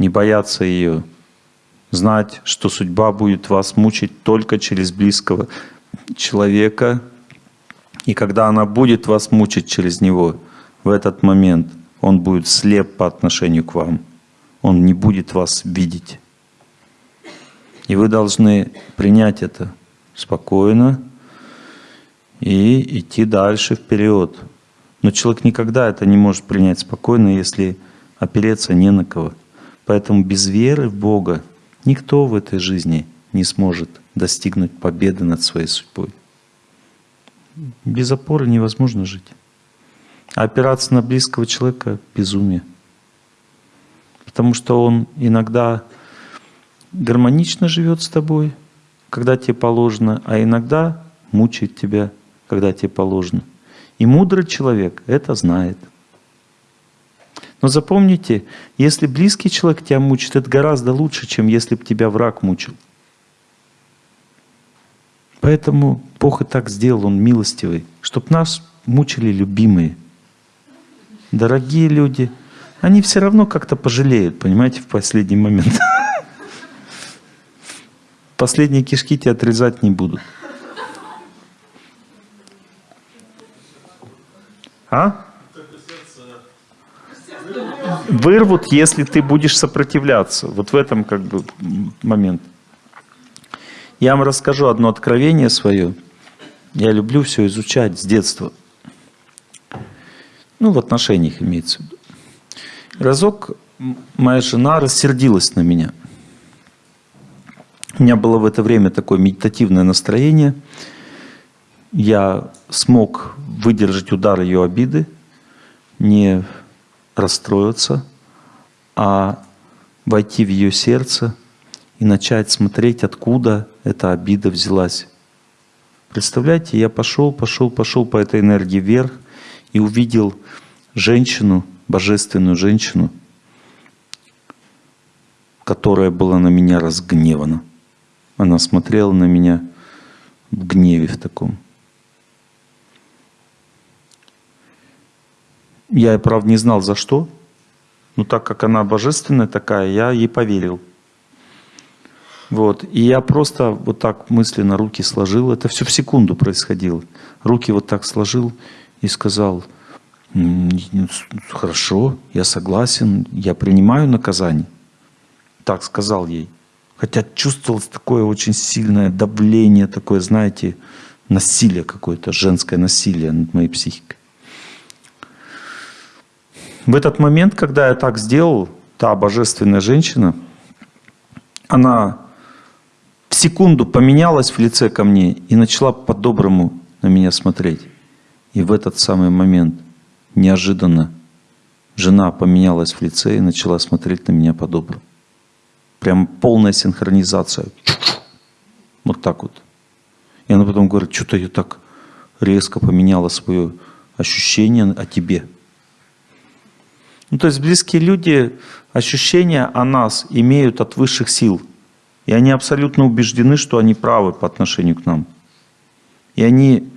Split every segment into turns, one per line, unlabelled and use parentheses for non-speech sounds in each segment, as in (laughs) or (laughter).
не бояться ее, знать, что судьба будет вас мучить только через близкого человека, и когда она будет вас мучить через него, в этот момент он будет слеп по отношению к вам. Он не будет вас видеть. И вы должны принять это спокойно и идти дальше вперед. Но человек никогда это не может принять спокойно, если опереться не на кого. Поэтому без веры в Бога никто в этой жизни не сможет достигнуть победы над своей судьбой. Без опоры невозможно жить. А опираться на близкого человека – безумие. Потому что он иногда гармонично живет с тобой, когда тебе положено, а иногда мучает тебя, когда тебе положено. И мудрый человек это знает. Но запомните, если близкий человек тебя мучит, это гораздо лучше, чем если бы тебя враг мучил. Поэтому Бог и так сделал, Он милостивый, чтобы нас мучили любимые. Дорогие люди, они все равно как-то пожалеют, понимаете, в последний момент. (laughs) Последние кишки тебя отрезать не будут. А? Вырвут, если ты будешь сопротивляться. Вот в этом как бы момент. Я вам расскажу одно откровение свое. Я люблю все изучать с детства. Ну, в отношениях имеется в виду. Разок моя жена рассердилась на меня. У меня было в это время такое медитативное настроение. Я смог выдержать удар ее обиды, не расстроиться, а войти в ее сердце и начать смотреть, откуда эта обида взялась. Представляете, я пошел, пошел, пошел по этой энергии вверх и увидел женщину, божественную женщину, которая была на меня разгневана. Она смотрела на меня в гневе в таком. Я, правда, не знал за что, но так как она божественная такая, я ей поверил. Вот. И я просто вот так мысленно руки сложил. Это все в секунду происходило. Руки вот так сложил и сказал, хорошо, я согласен, я принимаю наказание. Так сказал ей. Хотя чувствовалось такое очень сильное давление, такое, знаете, насилие какое-то, женское насилие над моей психикой. В этот момент, когда я так сделал, та божественная женщина, она в секунду поменялась в лице ко мне и начала по-доброму на меня смотреть. И в этот самый момент неожиданно жена поменялась в лице и начала смотреть на меня по-доброму. Прям полная синхронизация. Вот так вот. И она потом говорит, что-то я так резко поменяла свое ощущение о тебе. Ну, то есть близкие люди ощущения о нас имеют от высших сил. И они абсолютно убеждены, что они правы по отношению к нам. И они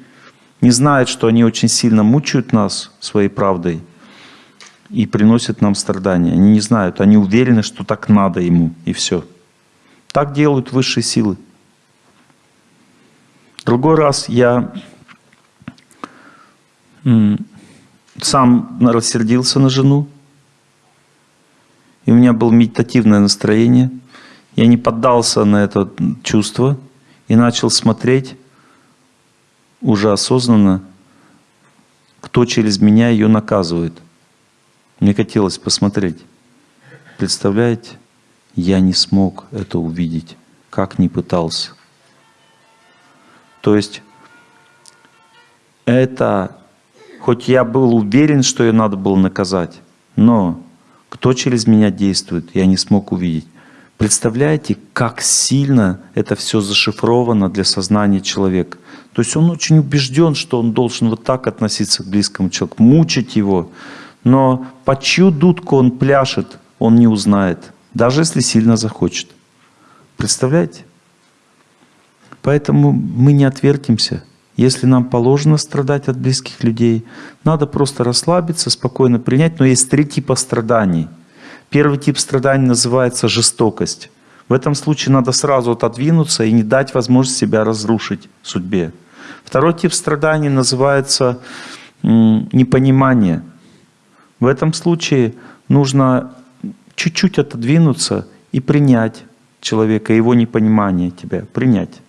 не знают, что они очень сильно мучают нас своей правдой и приносят нам страдания. Они не знают, они уверены, что так надо ему, и все. Так делают высшие силы. Другой раз я сам рассердился на жену, и у меня было медитативное настроение – я не поддался на это чувство и начал смотреть уже осознанно, кто через меня ее наказывает. Мне хотелось посмотреть. Представляете? Я не смог это увидеть, как не пытался. То есть это, хоть я был уверен, что ее надо было наказать, но кто через меня действует, я не смог увидеть. Представляете, как сильно это все зашифровано для сознания человека. То есть он очень убежден, что он должен вот так относиться к близкому человеку, мучить его. Но по чью дудку он пляшет, он не узнает, даже если сильно захочет. Представляете? Поэтому мы не отвертимся. Если нам положено страдать от близких людей, надо просто расслабиться, спокойно принять. Но есть три типа страданий – Первый тип страданий называется жестокость. В этом случае надо сразу отодвинуться и не дать возможность себя разрушить судьбе. Второй тип страданий называется непонимание. В этом случае нужно чуть-чуть отодвинуться и принять человека, его непонимание тебя, принять.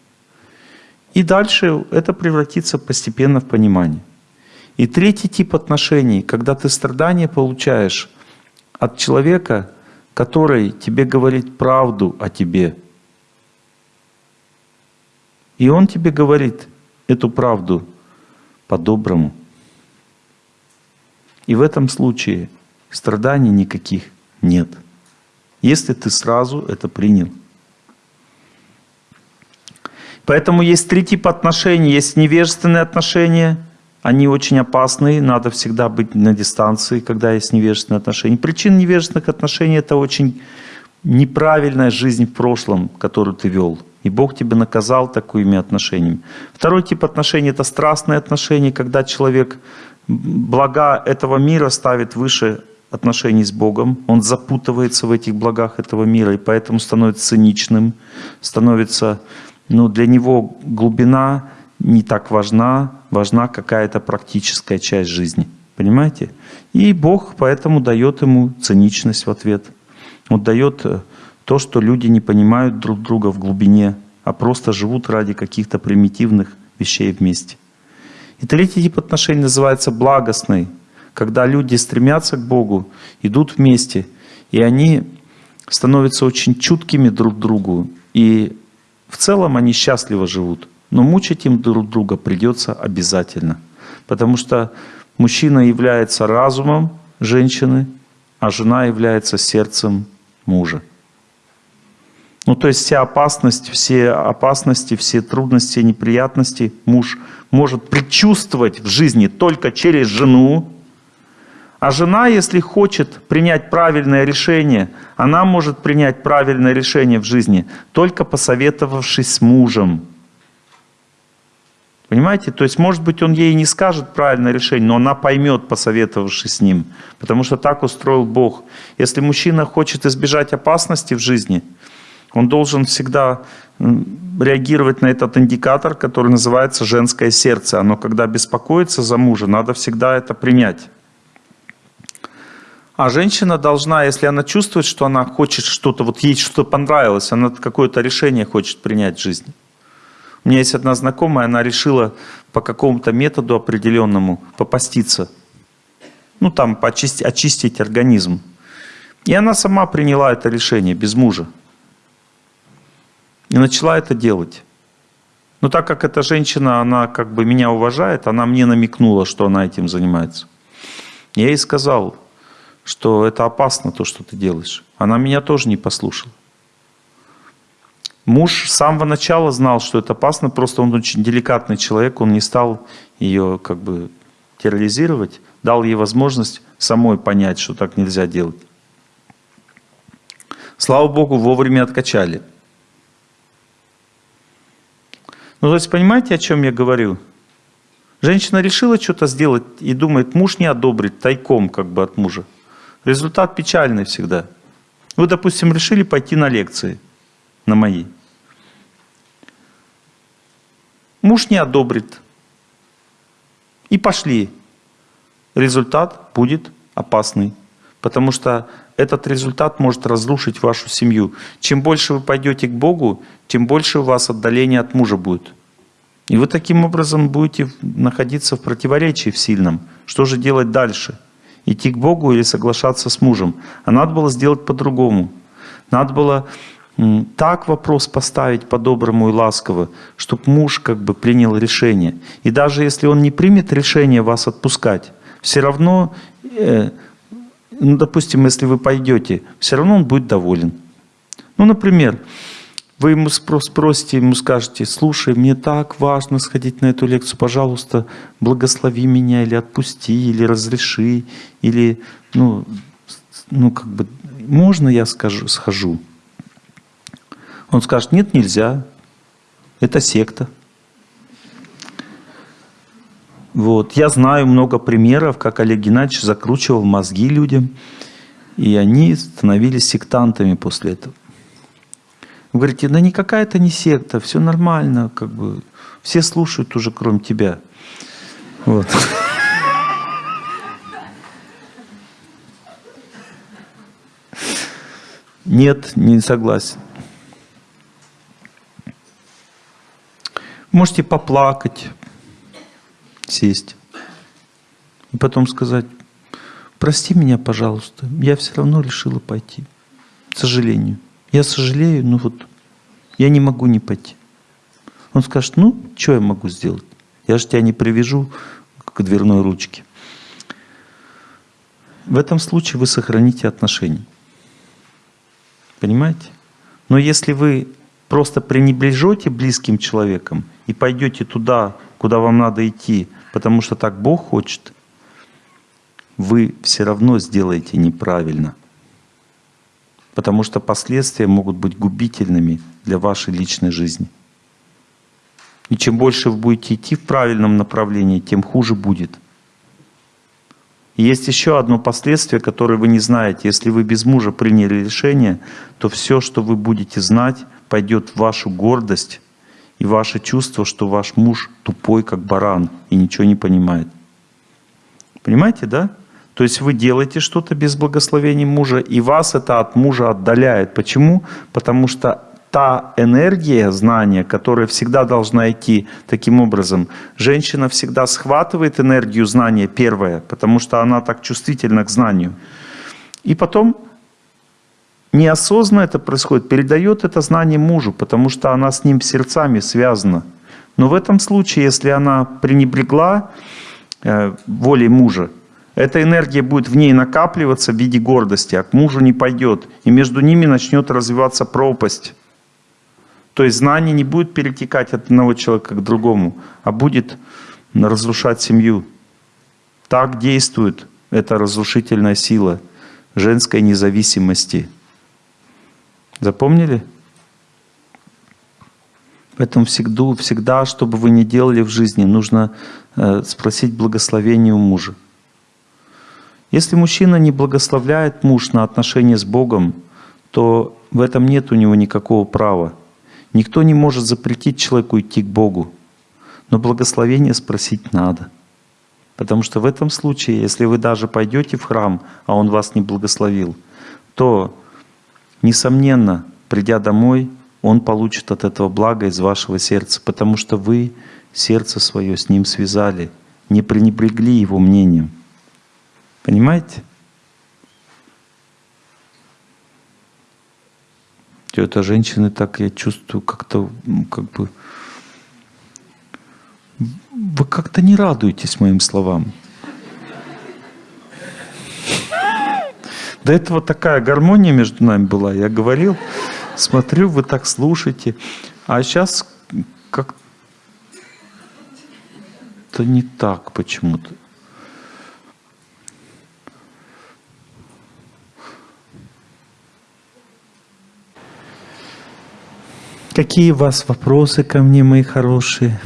И дальше это превратится постепенно в понимание. И третий тип отношений, когда ты страдания получаешь от человека, который тебе говорит правду о тебе. И он тебе говорит эту правду по-доброму. И в этом случае страданий никаких нет. Если ты сразу это принял. Поэтому есть три типа отношений. Есть невежественные отношения, они очень опасные, надо всегда быть на дистанции, когда есть невежественные отношения. Причина невежественных отношений – это очень неправильная жизнь в прошлом, которую ты вел. И Бог тебя наказал такими отношениями. Второй тип отношений – это страстные отношения, когда человек блага этого мира ставит выше отношений с Богом, он запутывается в этих благах этого мира, и поэтому становится циничным, становится, ну, для него глубина не так важна, важна какая-то практическая часть жизни. Понимаете? И Бог поэтому дает ему циничность в ответ. Он дает э, то, что люди не понимают друг друга в глубине, а просто живут ради каких-то примитивных вещей вместе. И третий тип отношений называется благостный, когда люди стремятся к Богу, идут вместе, и они становятся очень чуткими друг к другу, и в целом они счастливо живут. Но мучить им друг друга придется обязательно, потому что мужчина является разумом женщины, а жена является сердцем мужа. Ну, то есть вся опасность, все опасности, все трудности, неприятности муж может предчувствовать в жизни только через жену. А жена, если хочет принять правильное решение, она может принять правильное решение в жизни, только посоветовавшись с мужем. Понимаете? То есть, может быть, он ей не скажет правильное решение, но она поймет, посоветовавшись с ним. Потому что так устроил Бог. Если мужчина хочет избежать опасности в жизни – он должен всегда реагировать на этот индикатор, который называется женское сердце. Оно, когда беспокоится за мужа, надо всегда это принять. А женщина должна, если она чувствует, что она хочет что-то, вот ей что-то понравилось, она какое-то решение хочет принять в жизни. У меня есть одна знакомая, она решила по какому-то методу определенному попаститься. Ну, там, почистить, очистить организм. И она сама приняла это решение без мужа. И начала это делать. Но так как эта женщина, она как бы меня уважает, она мне намекнула, что она этим занимается. Я ей сказал, что это опасно, то, что ты делаешь. Она меня тоже не послушала. Муж с самого начала знал, что это опасно, просто он очень деликатный человек, он не стал ее как бы терроризировать, дал ей возможность самой понять, что так нельзя делать. Слава Богу, вовремя откачали. Ну, то есть, понимаете, о чем я говорю? Женщина решила что-то сделать и думает, муж не одобрит, тайком как бы от мужа. Результат печальный всегда. Вы, допустим, решили пойти на лекции, на мои. Муж не одобрит. И пошли. Результат будет опасный. Потому что этот результат может разрушить вашу семью. Чем больше вы пойдете к Богу, тем больше у вас отдаление от мужа будет. И вы таким образом будете находиться в противоречии в сильном. Что же делать дальше? Идти к Богу или соглашаться с мужем? А надо было сделать по-другому. Надо было так вопрос поставить по-доброму и ласково, чтобы муж как бы принял решение. И даже если он не примет решение вас отпускать, все равно э, ну, допустим, если вы пойдете, все равно он будет доволен. Ну, например, вы ему спросите, ему скажете, слушай, мне так важно сходить на эту лекцию, пожалуйста, благослови меня, или отпусти, или разреши, или, ну, ну как бы, можно я скажу, схожу? Он скажет, нет, нельзя, это секта. Вот. Я знаю много примеров, как Олег Геннадьевич закручивал мозги людям. И они становились сектантами после этого. Вы говорите, да никакая это не секта, все нормально, как бы все слушают уже, кроме тебя. Вот. Нет, не согласен. Можете поплакать, сесть. И потом сказать, прости меня, пожалуйста, я все равно решила пойти. К сожалению. Я сожалею, но вот я не могу не пойти. Он скажет, ну, что я могу сделать? Я же тебя не привяжу к дверной ручке. В этом случае вы сохраните отношения. Понимаете? Но если вы просто пренебрежете близким человеком и пойдете туда, куда вам надо идти, потому что так Бог хочет, вы все равно сделаете неправильно. Потому что последствия могут быть губительными для вашей личной жизни. И чем больше вы будете идти в правильном направлении, тем хуже будет. И есть еще одно последствие, которое вы не знаете. Если вы без мужа приняли решение, то все, что вы будете знать, пойдет в вашу гордость и ваше чувство, что ваш муж тупой, как баран, и ничего не понимает. Понимаете, да? То есть вы делаете что-то без благословения мужа, и вас это от мужа отдаляет. Почему? Потому что та энергия знания, которая всегда должна идти таким образом. Женщина всегда схватывает энергию знания первая, потому что она так чувствительна к знанию. И потом неосознанно это происходит, передает это знание мужу, потому что она с ним сердцами связана. Но в этом случае, если она пренебрегла э, волей мужа, эта энергия будет в ней накапливаться в виде гордости, а к мужу не пойдет. И между ними начнет развиваться пропасть. То есть знание не будет перетекать от одного человека к другому, а будет разрушать семью. Так действует эта разрушительная сила женской независимости. Запомнили? Поэтому всегда, всегда, что бы вы ни делали в жизни, нужно э, спросить благословение у мужа. Если мужчина не благословляет муж на отношения с Богом, то в этом нет у него никакого права. Никто не может запретить человеку идти к Богу. Но благословение спросить надо. Потому что в этом случае, если вы даже пойдете в храм, а он вас не благословил, то, несомненно, придя домой, он получит от этого блага из вашего сердца, потому что вы сердце свое с ним связали, не пренебрегли его мнением. Понимаете? Это женщины так, я чувствую, как-то, как бы... Вы как-то не радуетесь моим словам. До этого такая гармония между нами была. Я говорил, смотрю, вы так слушаете. А сейчас как-то не так почему-то. Какие у вас вопросы ко мне, мои хорошие?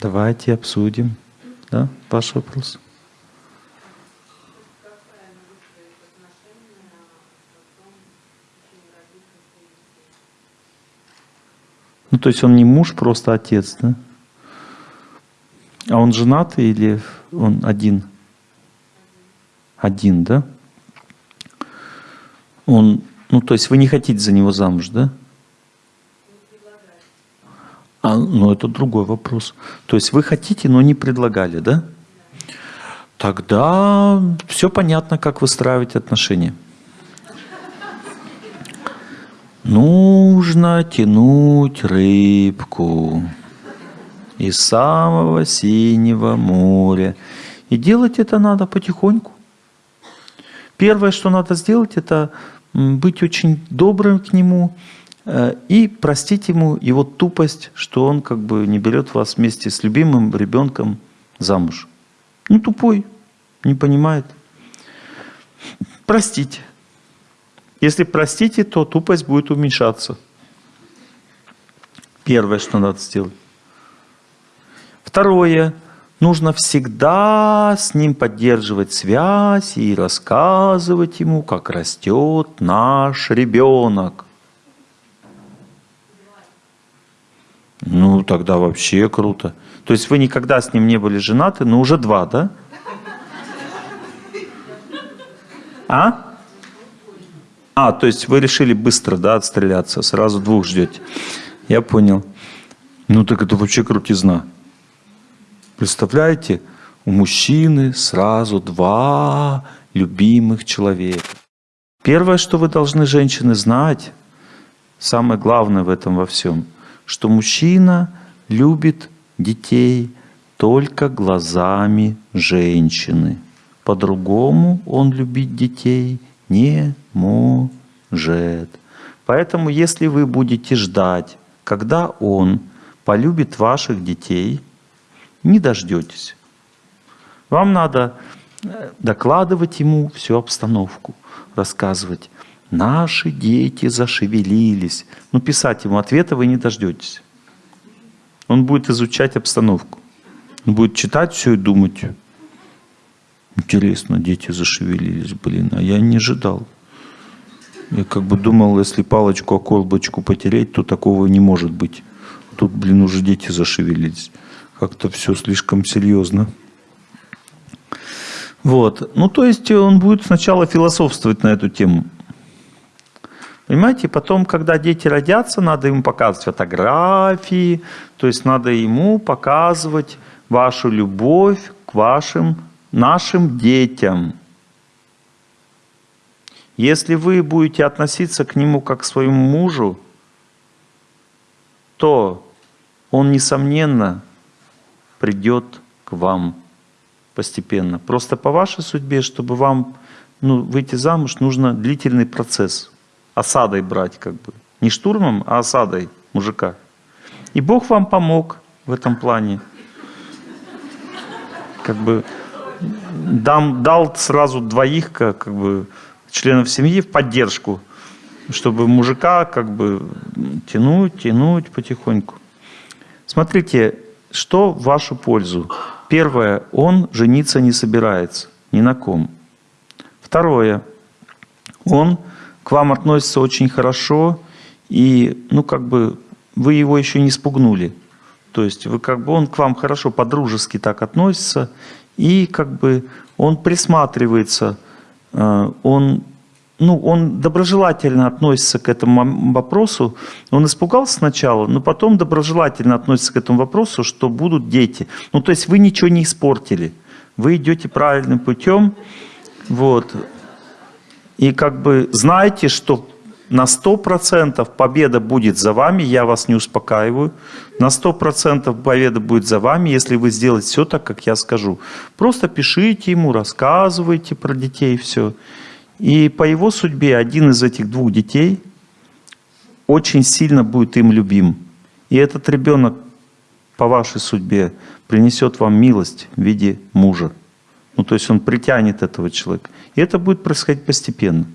Давайте обсудим. Да, ваш вопрос. Ну, то есть он не муж, просто отец, да? А он женатый или он один? Один, да? Он ну, то есть вы не хотите за него замуж, да? А, ну, это другой вопрос. То есть вы хотите, но не предлагали, да? Тогда все понятно, как выстраивать отношения. Нужно тянуть рыбку из самого синего моря. И делать это надо потихоньку. Первое, что надо сделать, это быть очень добрым к нему э, и простить ему его тупость, что он как бы не берет вас вместе с любимым ребенком замуж. Ну, тупой, не понимает. Простите. Если простите, то тупость будет уменьшаться. Первое, что надо сделать. Второе. Нужно всегда с ним поддерживать связь и рассказывать ему, как растет наш ребенок. Ну, тогда вообще круто. То есть вы никогда с ним не были женаты, но уже два, да? А? А, то есть вы решили быстро, да, отстреляться, сразу двух ждете. Я понял. Ну так это вообще крутизна. Представляете, у мужчины сразу два любимых человека. Первое, что вы должны, женщины, знать, самое главное в этом во всем, что мужчина любит детей только глазами женщины. По-другому он любить детей не может. Поэтому, если вы будете ждать, когда он полюбит ваших детей, не дождетесь. Вам надо э, докладывать ему всю обстановку, рассказывать. Наши дети зашевелились. Но писать ему ответа вы не дождетесь. Он будет изучать обстановку. Он будет читать все и думать. Интересно, дети зашевелились, блин, а я не ожидал. Я как бы думал, если палочку о колбочку потереть, то такого не может быть. Тут, блин, уже дети зашевелились. Как-то все слишком серьезно. Вот. Ну, то есть он будет сначала философствовать на эту тему. Понимаете, потом, когда дети родятся, надо ему показывать фотографии, то есть надо ему показывать вашу любовь к вашим, нашим детям. Если вы будете относиться к нему как к своему мужу, то он, несомненно, придет к вам постепенно. Просто по вашей судьбе, чтобы вам ну, выйти замуж, нужно длительный процесс. Осадой брать как бы. Не штурмом, а осадой мужика. И Бог вам помог в этом плане. Как бы дам, дал сразу двоих как, как бы членов семьи в поддержку, чтобы мужика как бы тянуть, тянуть потихоньку. Смотрите, что в вашу пользу? Первое, он жениться не собирается ни на ком. Второе, он к вам относится очень хорошо, и, ну, как бы, вы его еще не спугнули. То есть, вы как бы, он к вам хорошо, по-дружески так относится, и, как бы, он присматривается, э, он ну, он доброжелательно относится к этому вопросу. Он испугался сначала, но потом доброжелательно относится к этому вопросу, что будут дети. Ну, то есть вы ничего не испортили. Вы идете правильным путем. Вот. И как бы знаете, что на 100% победа будет за вами, я вас не успокаиваю. На 100% победа будет за вами, если вы сделаете все так, как я скажу. Просто пишите ему, рассказывайте про детей, все. И по его судьбе один из этих двух детей очень сильно будет им любим. И этот ребенок по вашей судьбе принесет вам милость в виде мужа. Ну, то есть он притянет этого человека. И это будет происходить постепенно.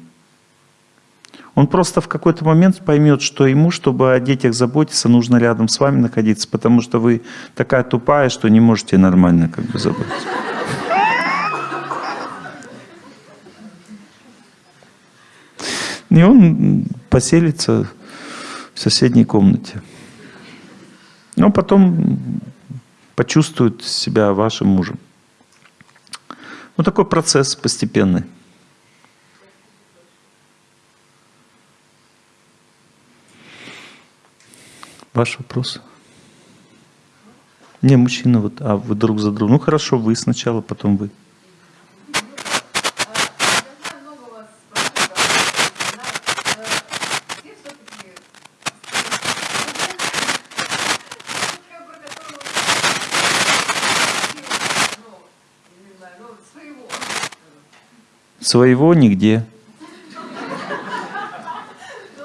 Он просто в какой-то момент поймет, что ему, чтобы о детях заботиться, нужно рядом с вами находиться, потому что вы такая тупая, что не можете нормально как бы заботиться. И он поселится в соседней комнате. Но потом почувствует себя вашим мужем. Вот такой процесс постепенный. Ваш вопрос? Не, мужчина, вот, а вы друг за другом. Ну хорошо, вы сначала, потом вы. Своего нигде.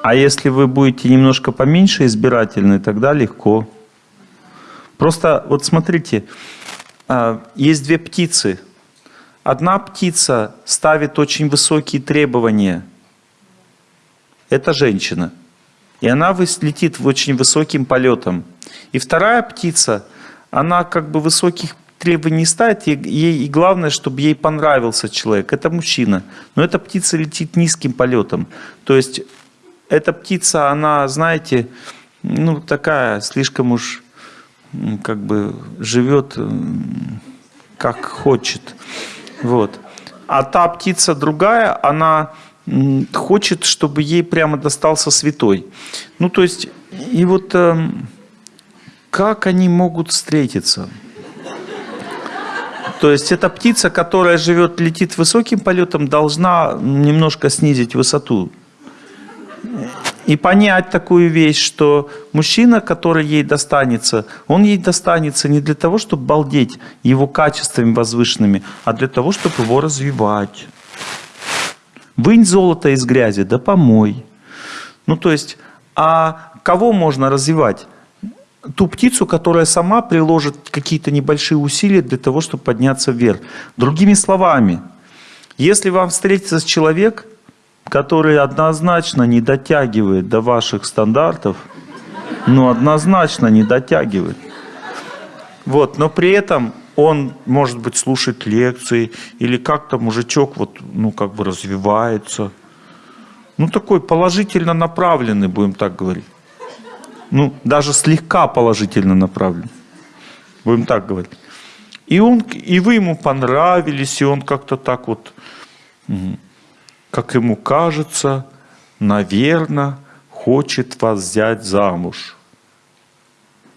А если вы будете немножко поменьше избирательны, тогда легко. Просто вот смотрите, а, есть две птицы. Одна птица ставит очень высокие требования. Это женщина. И она летит очень высоким полетом. И вторая птица, она как бы высоких требований не ставит, ей, и главное, чтобы ей понравился человек. Это мужчина. Но эта птица летит низким полетом. То есть эта птица, она, знаете, ну такая, слишком уж как бы живет как хочет. Вот. А та птица другая, она хочет, чтобы ей прямо достался святой. Ну, то есть, и вот э, как они могут встретиться? То есть эта птица, которая живет, летит высоким полетом, должна немножко снизить высоту. И понять такую вещь, что мужчина, который ей достанется, он ей достанется не для того, чтобы балдеть его качествами возвышенными, а для того, чтобы его развивать. Вынь золото из грязи, да помой. Ну, то есть, а кого можно развивать? Ту птицу, которая сама приложит какие-то небольшие усилия для того, чтобы подняться вверх. Другими словами, если вам встретится человек, который однозначно не дотягивает до ваших стандартов, ну, однозначно не дотягивает. Вот, но при этом он, может быть, слушает лекции, или как-то мужичок вот, ну, как бы развивается. Ну, такой положительно направленный, будем так говорить. Ну, даже слегка положительно направленный. Будем так говорить. И, он, и вы ему понравились, и он как-то так вот, как ему кажется, наверное, хочет вас взять замуж.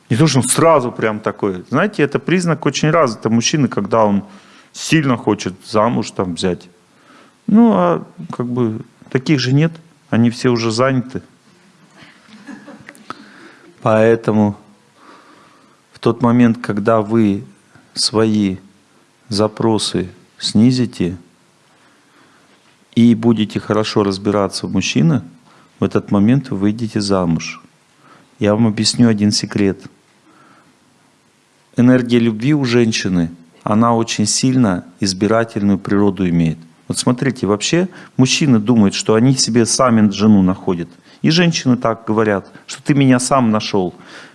Не то, что он сразу прям такой. Знаете, это признак очень развитого мужчины, когда он сильно хочет замуж там взять. Ну, а как бы таких же нет. Они все уже заняты. Поэтому в тот момент, когда вы свои запросы снизите и будете хорошо разбираться в мужчинах, в этот момент вы выйдете замуж. Я вам объясню один секрет – энергия любви у женщины, она очень сильно избирательную природу имеет. Вот смотрите, вообще мужчины думают, что они себе сами жену находят. И женщины так говорят, что ты меня сам нашел.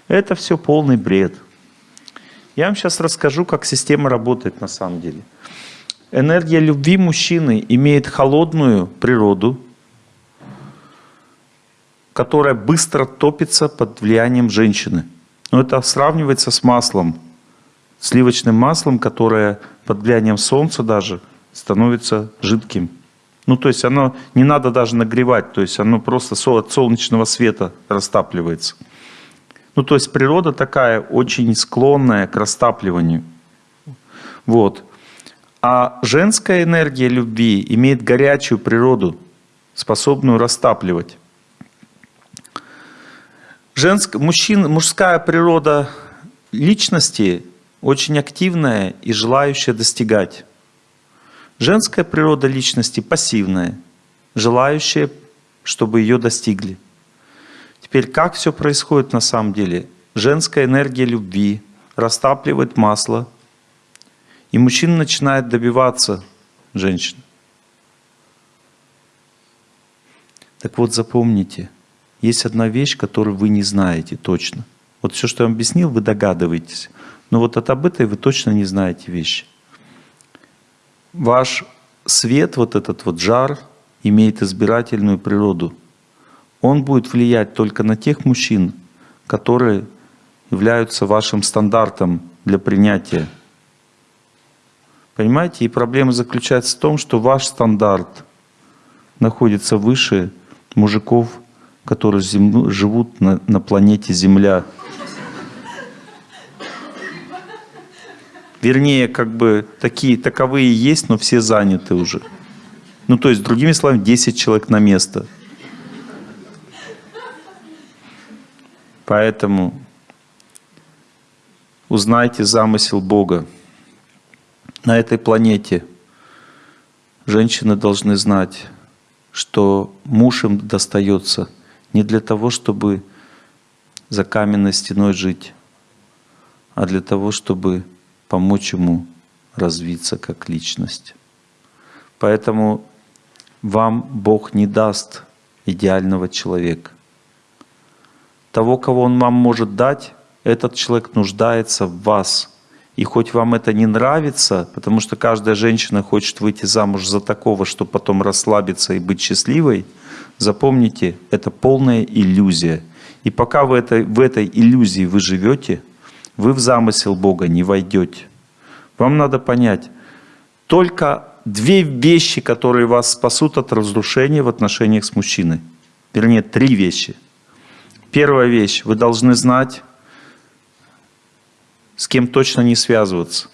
Это все полный бред. Я вам сейчас расскажу, как система работает на самом деле. Энергия любви мужчины имеет холодную природу, которая быстро топится под влиянием женщины. Но это сравнивается с маслом сливочным маслом, которое под влиянием солнца даже становится жидким. Ну, то есть оно не надо даже нагревать, то есть оно просто от солнечного света растапливается. Ну, то есть природа такая очень склонная к растапливанию. Вот. А женская энергия любви имеет горячую природу, способную растапливать. Женск, мужчин, мужская природа личности очень активная и желающая достигать. Женская природа личности пассивная, желающая, чтобы ее достигли. Теперь как все происходит на самом деле? Женская энергия любви растапливает масло, и мужчина начинает добиваться женщин. Так вот запомните, есть одна вещь, которую вы не знаете точно. Вот все, что я вам объяснил, вы догадываетесь. Но вот от об этой вы точно не знаете вещи. Ваш свет, вот этот вот жар, имеет избирательную природу. Он будет влиять только на тех мужчин, которые являются вашим стандартом для принятия. Понимаете? И проблема заключается в том, что ваш стандарт находится выше мужиков, которые живут на, на планете Земля. Вернее, как бы такие, таковые есть, но все заняты уже. Ну, то есть, другими словами, 10 человек на место. Поэтому узнайте замысел Бога. На этой планете женщины должны знать, что муж им достается не для того, чтобы за каменной стеной жить, а для того, чтобы помочь ему развиться как личность. Поэтому вам Бог не даст идеального человека. Того, кого Он вам может дать, этот человек нуждается в вас. И хоть вам это не нравится, потому что каждая женщина хочет выйти замуж за такого, чтобы потом расслабиться и быть счастливой, запомните, это полная иллюзия. И пока в этой, в этой иллюзии вы живете, вы в замысел Бога не войдете. Вам надо понять, только две вещи, которые вас спасут от разрушения в отношениях с мужчиной. Вернее, три вещи. Первая вещь. Вы должны знать, с кем точно не связываться.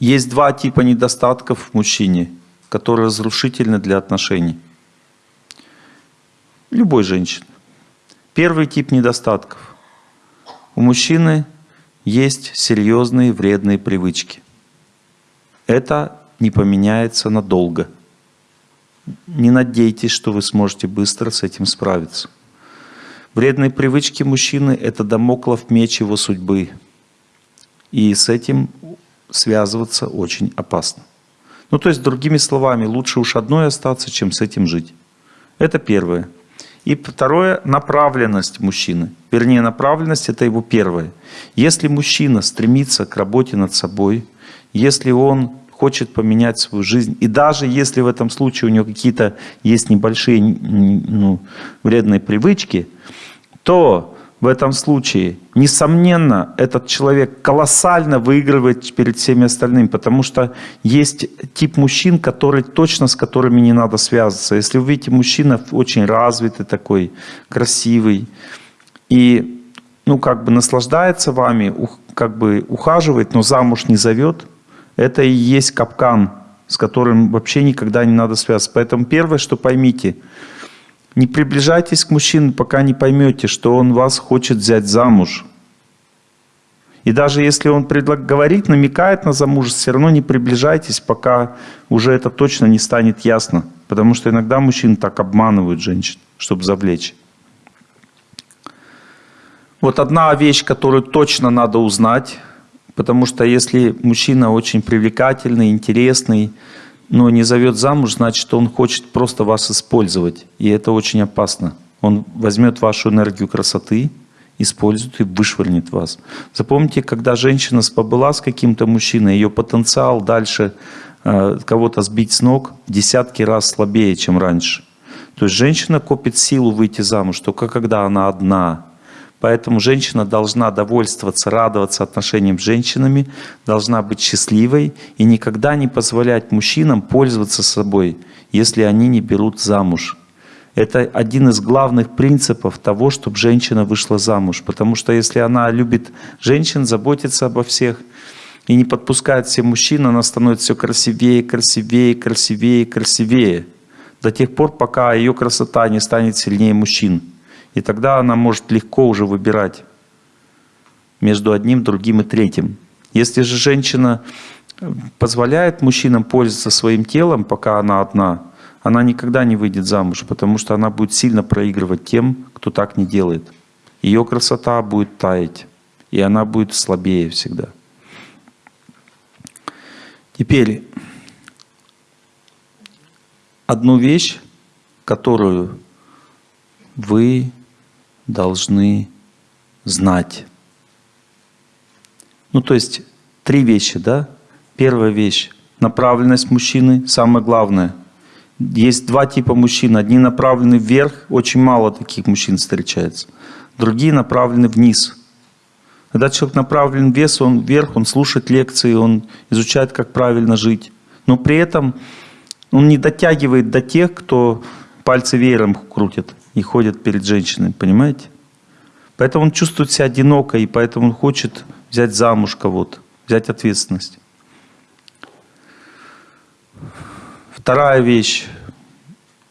Есть два типа недостатков в мужчине, которые разрушительны для отношений. Любой женщины. Первый тип недостатков. У мужчины есть серьезные вредные привычки. Это не поменяется надолго. Не надейтесь, что вы сможете быстро с этим справиться. Вредные привычки мужчины – это домоклов меч его судьбы. И с этим связываться очень опасно. Ну, то есть, другими словами, лучше уж одной остаться, чем с этим жить. Это первое. И второе – направленность мужчины. Вернее, направленность – это его первое. Если мужчина стремится к работе над собой, если он хочет поменять свою жизнь, и даже если в этом случае у него какие-то есть небольшие ну, вредные привычки – то в этом случае, несомненно, этот человек колоссально выигрывает перед всеми остальными, потому что есть тип мужчин, который точно с которыми не надо связываться. Если вы видите мужчина очень развитый такой, красивый, и ну, как бы наслаждается вами, как бы ухаживает, но замуж не зовет, это и есть капкан, с которым вообще никогда не надо связываться. Поэтому первое, что поймите – не приближайтесь к мужчине, пока не поймете, что он вас хочет взять замуж. И даже если он предлаг... говорит, намекает на замужество, все равно не приближайтесь, пока уже это точно не станет ясно. Потому что иногда мужчины так обманывают женщин, чтобы завлечь. Вот одна вещь, которую точно надо узнать, потому что если мужчина очень привлекательный, интересный, но не зовет замуж, значит, он хочет просто вас использовать. И это очень опасно. Он возьмет вашу энергию красоты, использует и вышвырнет вас. Запомните, когда женщина побыла с каким-то мужчиной, ее потенциал дальше э, кого-то сбить с ног в десятки раз слабее, чем раньше. То есть женщина копит силу выйти замуж только когда она одна, Поэтому женщина должна довольствоваться, радоваться отношениям с женщинами, должна быть счастливой и никогда не позволять мужчинам пользоваться собой, если они не берут замуж. Это один из главных принципов того, чтобы женщина вышла замуж. Потому что если она любит женщин, заботится обо всех и не подпускает всех мужчин, она становится все красивее, красивее, красивее, красивее. До тех пор, пока ее красота не станет сильнее мужчин. И тогда она может легко уже выбирать между одним, другим и третьим. Если же женщина э, позволяет мужчинам пользоваться своим телом, пока она одна, она никогда не выйдет замуж, потому что она будет сильно проигрывать тем, кто так не делает. Ее красота будет таять, и она будет слабее всегда. Теперь одну вещь, которую вы должны знать. Ну, то есть, три вещи, да? Первая вещь – направленность мужчины, самое главное. Есть два типа мужчин. Одни направлены вверх, очень мало таких мужчин встречается. Другие направлены вниз. Когда человек направлен вес, он вверх, он слушает лекции, он изучает, как правильно жить. Но при этом он не дотягивает до тех, кто пальцы веером крутит и ходят перед женщиной, понимаете? Поэтому он чувствует себя одиноко, и поэтому он хочет взять замуж кого-то, взять ответственность. Вторая вещь.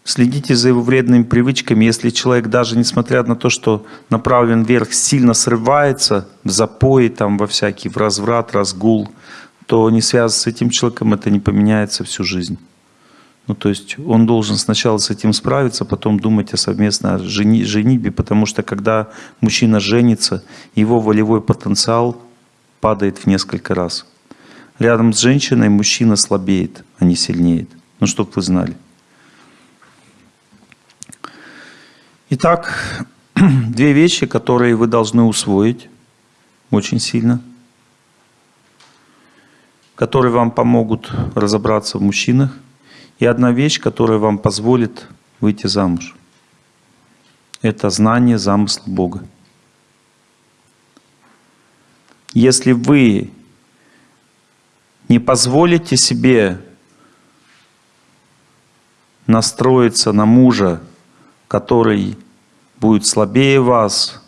Следите за его вредными привычками. Если человек даже несмотря на то, что направлен вверх, сильно срывается в запои, там, во всякий, в разврат, разгул, то не связано с этим человеком, это не поменяется всю жизнь. Ну, то есть он должен сначала с этим справиться, потом думать о совместной жени, женитьбе, потому что когда мужчина женится, его волевой потенциал падает в несколько раз. Рядом с женщиной мужчина слабеет, а не сильнеет. Ну, чтобы вы знали. Итак, (clears throat) две вещи, которые вы должны усвоить очень сильно. которые вам помогут разобраться в мужчинах, и одна вещь, которая вам позволит выйти замуж. Это знание замысла Бога. Если вы не позволите себе настроиться на мужа, который будет слабее вас,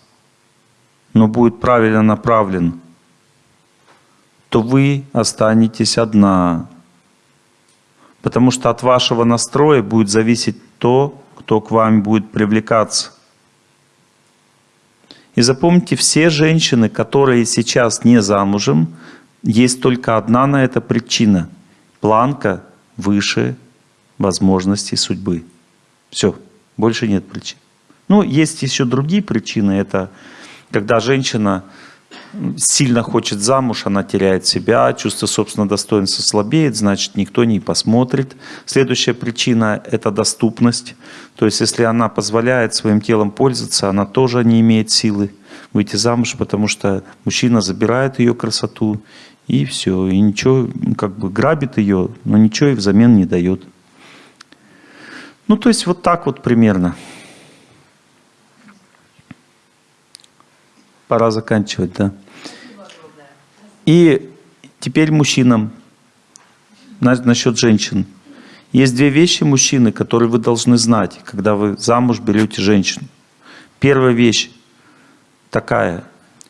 но будет правильно направлен, то вы останетесь одна. Потому что от вашего настроя будет зависеть то, кто к вам будет привлекаться. И запомните, все женщины, которые сейчас не замужем, есть только одна на это причина. Планка выше возможностей судьбы. Все, больше нет причин. Ну, есть еще другие причины. Это когда женщина сильно хочет замуж, она теряет себя, чувство собственного достоинства слабеет, значит, никто не посмотрит. Следующая причина – это доступность. То есть, если она позволяет своим телом пользоваться, она тоже не имеет силы выйти замуж, потому что мужчина забирает ее красоту, и все. И ничего, как бы грабит ее, но ничего и взамен не дает. Ну, то есть, вот так вот примерно. Пора заканчивать, да. И теперь мужчинам, насчет женщин. Есть две вещи, мужчины, которые вы должны знать, когда вы замуж берете женщину. Первая вещь такая.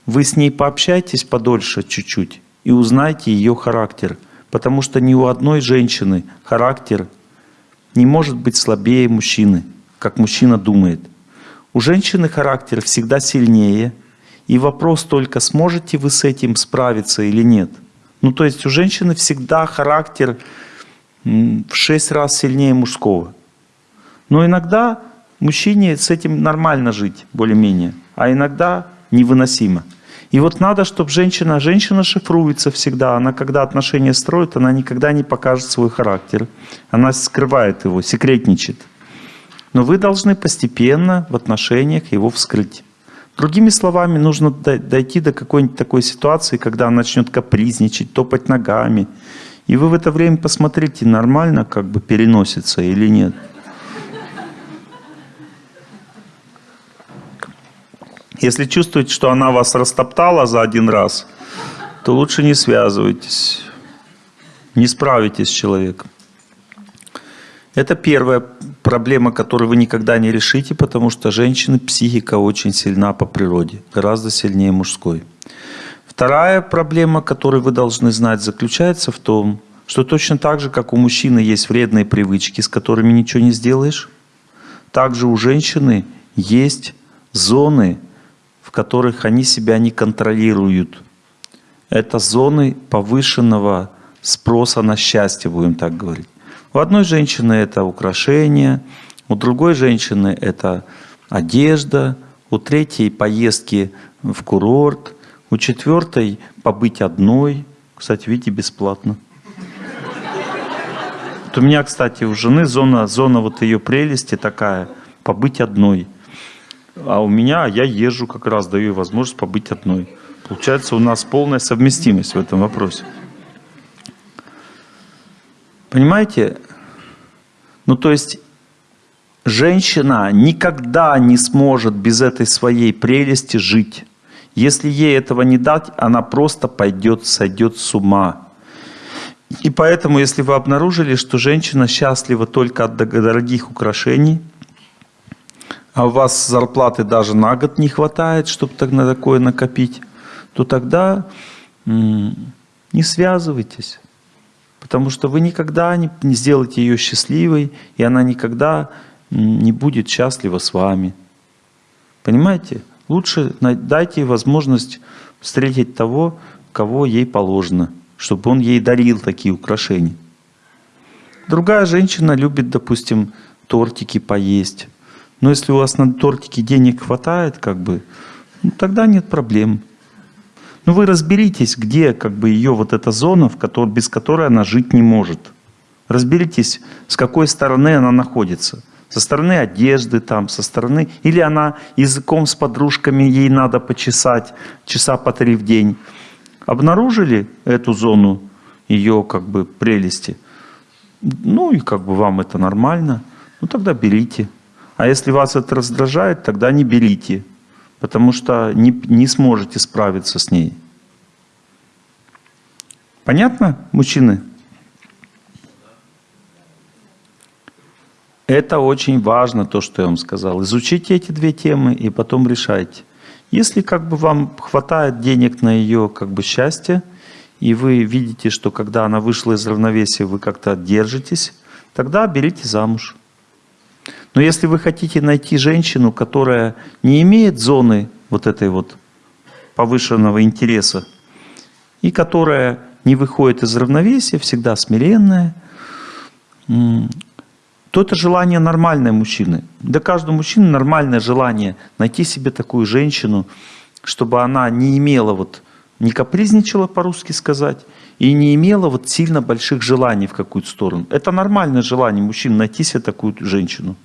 Вы с ней пообщайтесь подольше чуть-чуть и узнайте ее характер. Потому что ни у одной женщины характер не может быть слабее мужчины, как мужчина думает. У женщины характер всегда сильнее – и вопрос только, сможете вы с этим справиться или нет. Ну, то есть у женщины всегда характер в шесть раз сильнее мужского. Но иногда мужчине с этим нормально жить, более-менее, а иногда невыносимо. И вот надо, чтобы женщина, женщина шифруется всегда, она когда отношения строит, она никогда не покажет свой характер. Она скрывает его, секретничает. Но вы должны постепенно в отношениях его вскрыть. Другими словами, нужно дойти до какой-нибудь такой ситуации, когда он начнет капризничать, топать ногами. И вы в это время посмотрите, нормально как бы переносится или нет. Если чувствуете, что она вас растоптала за один раз, то лучше не связывайтесь. Не справитесь с человеком. Это первая проблема, которую вы никогда не решите, потому что женщины психика очень сильна по природе, гораздо сильнее мужской. Вторая проблема, которую вы должны знать, заключается в том, что точно так же, как у мужчины есть вредные привычки, с которыми ничего не сделаешь, также у женщины есть зоны, в которых они себя не контролируют. Это зоны повышенного спроса на счастье, будем так говорить. У одной женщины это украшение, у другой женщины это одежда, у третьей поездки в курорт, у четвертой побыть одной. Кстати, видите, бесплатно. Вот у меня, кстати, у жены зона, зона вот ее прелести такая, побыть одной. А у меня, я езжу как раз, даю ей возможность побыть одной. Получается, у нас полная совместимость в этом вопросе. Понимаете? Ну, то есть, женщина никогда не сможет без этой своей прелести жить. Если ей этого не дать, она просто пойдет, сойдет с ума. И поэтому, если вы обнаружили, что женщина счастлива только от дорогих украшений, а у вас зарплаты даже на год не хватает, чтобы так на такое накопить, то тогда не связывайтесь. Потому что вы никогда не, сделаете ее счастливой, и она никогда не будет счастлива с вами. Понимаете? Лучше дайте ей возможность встретить того, кого ей положено, чтобы он ей дарил такие украшения. Другая женщина любит, допустим, тортики поесть. Но если у вас на тортики денег хватает, как бы, ну, тогда нет проблем. Ну вы разберитесь, где как бы ее вот эта зона, в которой, без которой она жить не может. Разберитесь, с какой стороны она находится. Со стороны одежды там, со стороны... Или она языком с подружками, ей надо почесать часа по три в день. Обнаружили эту зону, ее как бы прелести, ну и как бы вам это нормально, ну тогда берите. А если вас это раздражает, тогда не берите, потому что не, не сможете справиться с ней. Понятно, мужчины? Это очень важно, то, что я вам сказал. Изучите эти две темы и потом решайте. Если как бы вам хватает денег на ее как бы счастье, и вы видите, что когда она вышла из равновесия, вы как-то держитесь, тогда берите замуж. Но если вы хотите найти женщину, которая не имеет зоны вот этой вот повышенного интереса, и которая не выходит из равновесия, всегда смиренная, то это желание нормальное мужчины. Для каждого мужчины нормальное желание найти себе такую женщину, чтобы она не имела вот, не капризничала по-русски сказать, и не имела вот сильно больших желаний в какую-то сторону. Это нормальное желание мужчин найти себе такую женщину.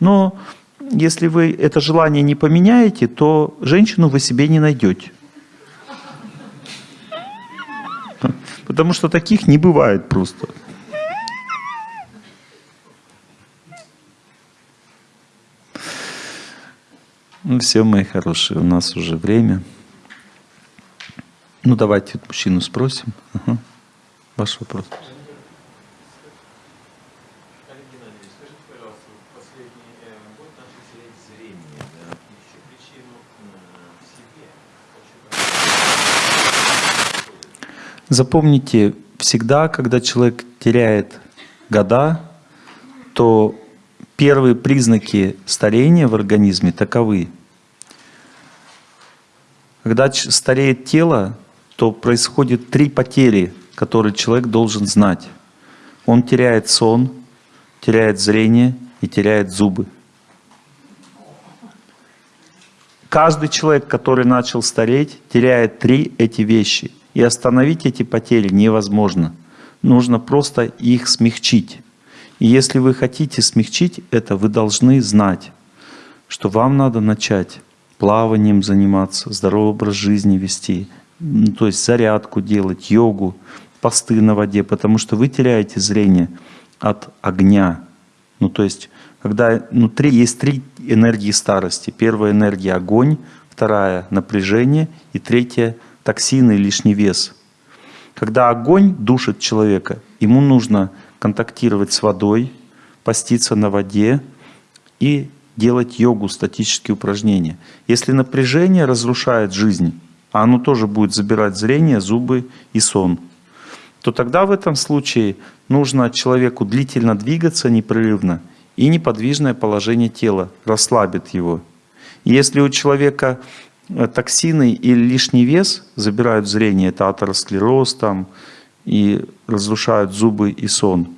Но если вы это желание не поменяете, то женщину вы себе не найдете. Потому что таких не бывает просто. Ну все, мои хорошие, у нас уже время. Ну давайте мужчину спросим. Ага. Ваш вопрос. Запомните, всегда, когда человек теряет года, то первые признаки старения в организме таковы. Когда стареет тело, то происходит три потери, которые человек должен знать. Он теряет сон, теряет зрение и теряет зубы. Каждый человек, который начал стареть, теряет три эти вещи – и остановить эти потери невозможно. Нужно просто их смягчить. И если вы хотите смягчить это, вы должны знать, что вам надо начать плаванием заниматься, здоровый образ жизни вести, то есть зарядку делать, йогу, посты на воде, потому что вы теряете зрение от огня. Ну то есть, когда внутри есть три энергии старости. Первая энергия – огонь, вторая – напряжение и третья – токсины лишний вес. Когда огонь душит человека, ему нужно контактировать с водой, поститься на воде и делать йогу, статические упражнения. Если напряжение разрушает жизнь, а оно тоже будет забирать зрение, зубы и сон, то тогда в этом случае нужно человеку длительно двигаться непрерывно и неподвижное положение тела расслабит его. Если у человека токсины и лишний вес забирают зрение, это атеросклероз там, и разрушают зубы и сон.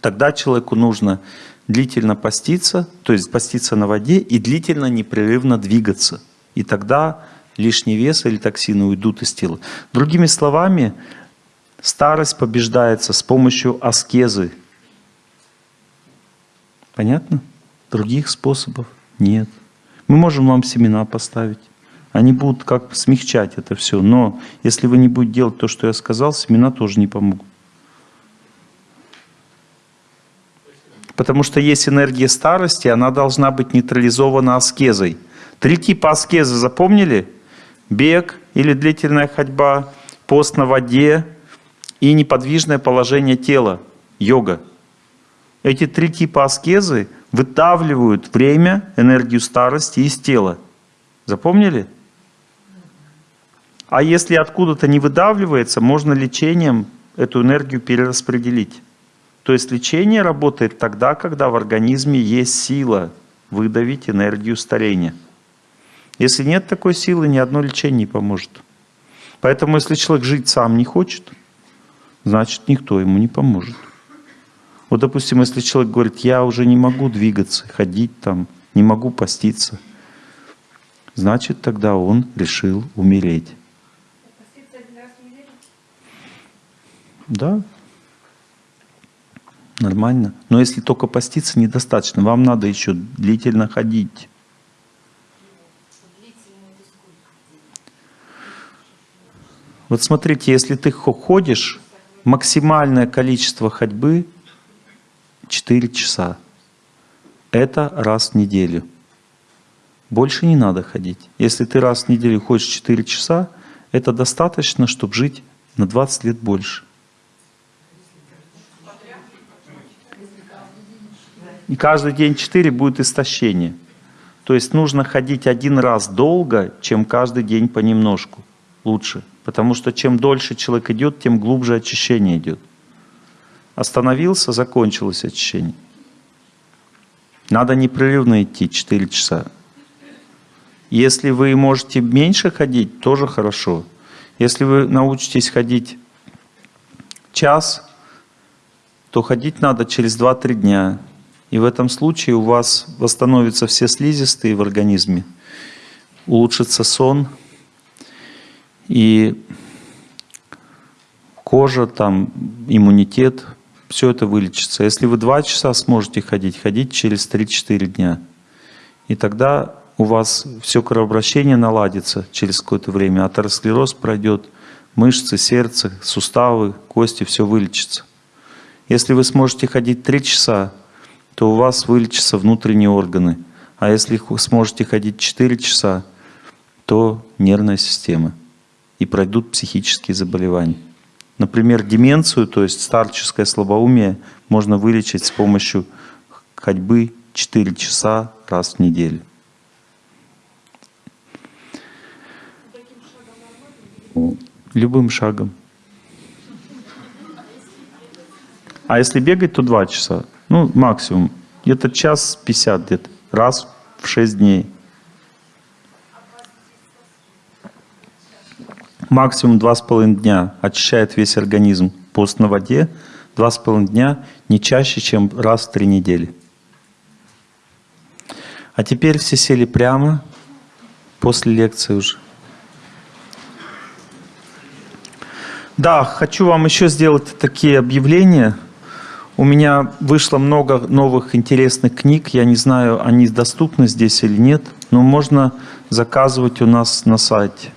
Тогда человеку нужно длительно поститься, то есть поститься на воде и длительно непрерывно двигаться. И тогда лишний вес или токсины уйдут из тела. Другими словами, старость побеждается с помощью аскезы. Понятно? Других способов нет. Мы можем вам семена поставить. Они будут как смягчать это все. Но если вы не будете делать то, что я сказал, семена тоже не помогут. Потому что есть энергия старости, она должна быть нейтрализована аскезой. Три типа аскезы запомнили? Бег или длительная ходьба, пост на воде и неподвижное положение тела, йога. Эти три типа аскезы вытавливают время, энергию старости из тела. Запомнили? А если откуда-то не выдавливается, можно лечением эту энергию перераспределить. То есть лечение работает тогда, когда в организме есть сила выдавить энергию старения. Если нет такой силы, ни одно лечение не поможет. Поэтому если человек жить сам не хочет, значит никто ему не поможет. Вот, допустим, если человек говорит, я уже не могу двигаться, ходить там, не могу поститься, значит тогда он решил умереть. Да. Нормально. Но если только поститься, недостаточно. Вам надо еще длительно ходить. Вот смотрите, если ты ходишь максимальное количество ходьбы 4 часа. Это раз в неделю. Больше не надо ходить. Если ты раз в неделю ходишь 4 часа, это достаточно, чтобы жить на 20 лет больше. И каждый день 4 будет истощение. То есть нужно ходить один раз долго, чем каждый день понемножку. Лучше. Потому что чем дольше человек идет, тем глубже очищение идет. Остановился, закончилось очищение. Надо непрерывно идти 4 часа. Если вы можете меньше ходить, тоже хорошо. Если вы научитесь ходить час, то ходить надо через 2-3 дня. И в этом случае у вас восстановятся все слизистые в организме, улучшится сон, и кожа, там, иммунитет, все это вылечится. Если вы 2 часа сможете ходить, ходить через 3-4 дня. И тогда у вас все кровообращение наладится через какое-то время, атеросклероз пройдет, мышцы, сердце, суставы, кости, все вылечится. Если вы сможете ходить 3 часа, то у вас вылечатся внутренние органы. А если сможете ходить 4 часа, то нервная система. И пройдут психические заболевания. Например, деменцию, то есть старческое слабоумие, можно вылечить с помощью ходьбы 4 часа раз в неделю. Любым шагом. А если бегать, то 2 часа. Ну, максимум. Где-то час 50 где-то. Раз в 6 дней. Максимум 2,5 дня очищает весь организм. Пост на воде 2,5 дня не чаще, чем раз в 3 недели. А теперь все сели прямо после лекции уже. Да, хочу вам еще сделать такие объявления – у меня вышло много новых интересных книг. Я не знаю, они доступны здесь или нет, но можно заказывать у нас на сайте.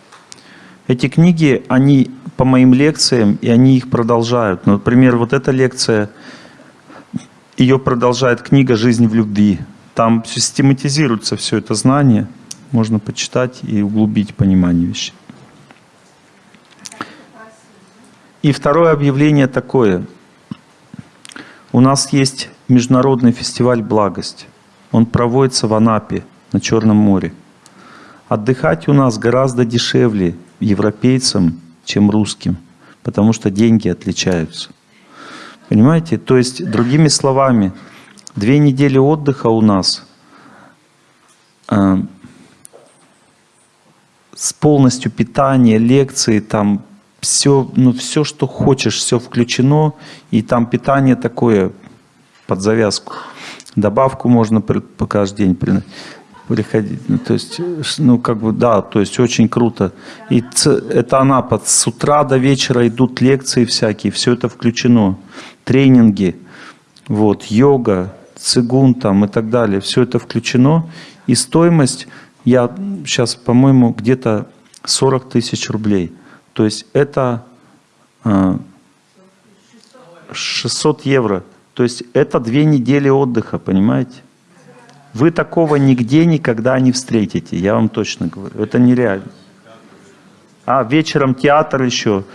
Эти книги, они по моим лекциям, и они их продолжают. Ну, например, вот эта лекция, ее продолжает книга «Жизнь в любви». Там систематизируется все это знание, можно почитать и углубить понимание вещей. И второе объявление такое – у нас есть международный фестиваль «Благость». Он проводится в Анапе, на Черном море. Отдыхать у нас гораздо дешевле европейцам, чем русским, потому что деньги отличаются. Понимаете? То есть, другими словами, две недели отдыха у нас э, с полностью питания, лекции, там все, ну, все, что хочешь, все включено, и там питание такое под завязку. Добавку можно по каждый день приходить. Ну, то есть, ну, как бы, да, то есть очень круто. И это она под с утра до вечера идут лекции всякие, все это включено. Тренинги, вот, йога, цигун там и так далее, все это включено. И стоимость, я сейчас, по-моему, где-то 40 тысяч рублей. То есть это 600 а, евро. То есть это две недели отдыха, понимаете? Вы такого нигде никогда не встретите, я вам точно говорю. Это нереально. А вечером театр еще,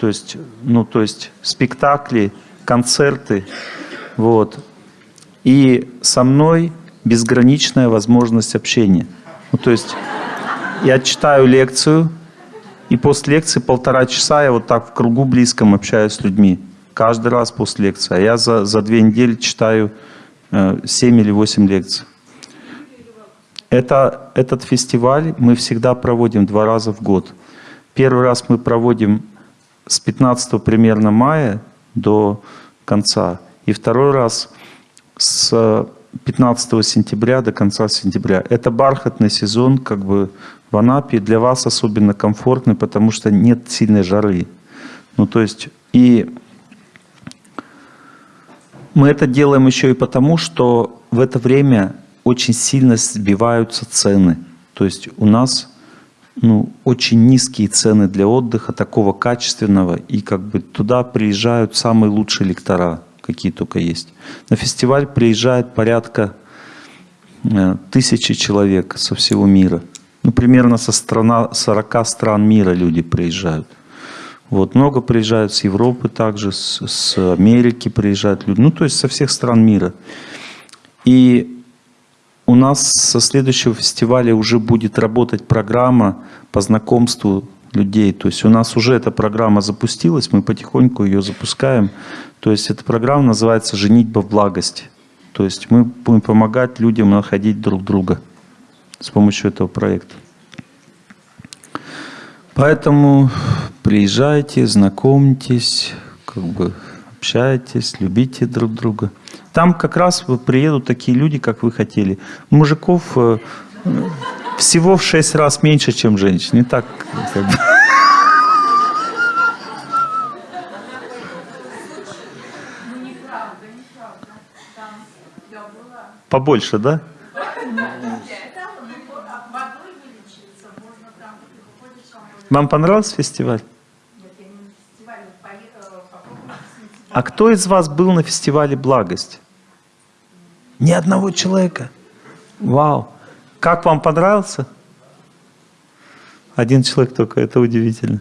то есть, ну, то есть спектакли, концерты, вот. И со мной безграничная возможность общения. Ну, то есть я читаю лекцию, и после лекции полтора часа я вот так в кругу близком общаюсь с людьми. Каждый раз после лекции. А я за, за две недели читаю э, 7 или 8 лекций. Это, этот фестиваль мы всегда проводим два раза в год. Первый раз мы проводим с 15 примерно мая до конца. И второй раз с 15 сентября до конца сентября. Это бархатный сезон, как бы в Анапе для вас особенно комфортный, потому что нет сильной жары. Ну, то есть, и мы это делаем еще и потому, что в это время очень сильно сбиваются цены. То есть у нас ну, очень низкие цены для отдыха, такого качественного, и как бы туда приезжают самые лучшие лектора, какие только есть. На фестиваль приезжает порядка э, тысячи человек со всего мира. Ну, примерно со страна, 40 стран мира люди приезжают. Вот, много приезжают с Европы также, с, с Америки приезжают люди, ну, то есть со всех стран мира. И у нас со следующего фестиваля уже будет работать программа по знакомству людей. То есть у нас уже эта программа запустилась, мы потихоньку ее запускаем. То есть эта программа называется «Женитьба в благости». То есть мы будем помогать людям находить друг друга с помощью этого проекта. Поэтому приезжайте, знакомьтесь, как бы общайтесь, любите друг друга. Там как раз приедут такие люди, как вы хотели. Мужиков э, всего в шесть раз меньше, чем женщин. Не так. Как бы. Побольше, да? Вам понравился фестиваль? А кто из вас был на фестивале «Благость»? Ни одного человека. Вау. Как вам понравился? Один человек только, это удивительно.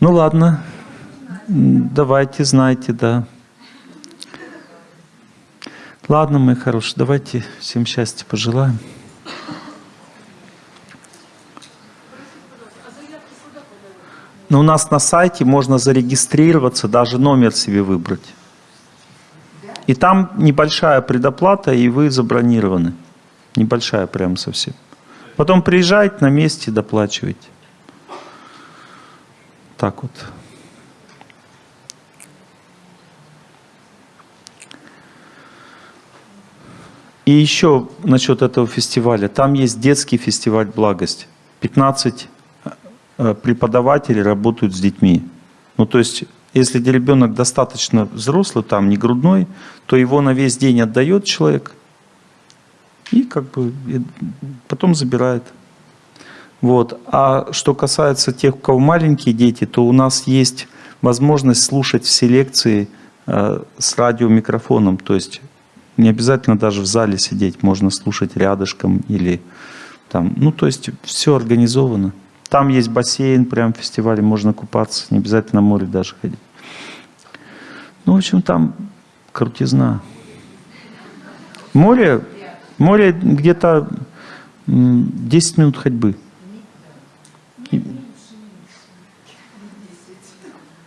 Ну ладно, давайте, знайте, да. Ладно, мои хорошие, давайте всем счастья пожелаем. Но у нас на сайте можно зарегистрироваться, даже номер себе выбрать. И там небольшая предоплата, и вы забронированы. Небольшая прям совсем. Потом приезжайте на месте, доплачивайте. Так вот. И еще насчет этого фестиваля. Там есть детский фестиваль «Благость». 15 э, преподавателей работают с детьми. Ну, то есть если ребенок достаточно взрослый, там не грудной, то его на весь день отдает человек и как бы и потом забирает. Вот. А что касается тех, у кого маленькие дети, то у нас есть возможность слушать все лекции э, с радиомикрофоном. То есть не обязательно даже в зале сидеть, можно слушать рядышком или там. Ну, то есть все организовано. Там есть бассейн, прям в фестивале можно купаться, не обязательно на море даже ходить. Ну, в общем, там крутизна. Море, море где-то 10 минут ходьбы.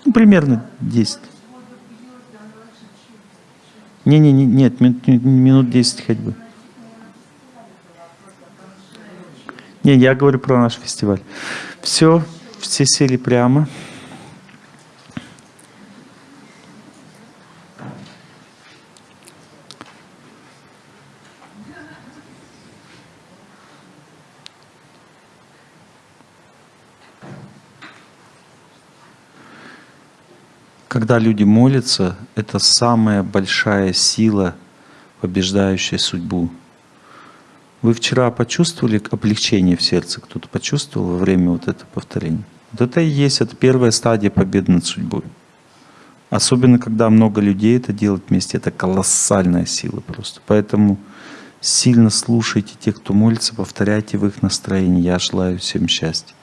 Ну, примерно 10. Не, не, не, нет, минут, минут 10 ходьбы. Не, я говорю про наш фестиваль. Все, все сели прямо. Когда люди молятся, это самая большая сила, побеждающая судьбу. Вы вчера почувствовали облегчение в сердце? Кто-то почувствовал во время вот этого повторения? Вот это и есть, это первая стадия победы над судьбой. Особенно, когда много людей это делают вместе, это колоссальная сила просто. Поэтому сильно слушайте тех, кто молится, повторяйте в их настроении. Я желаю всем счастья.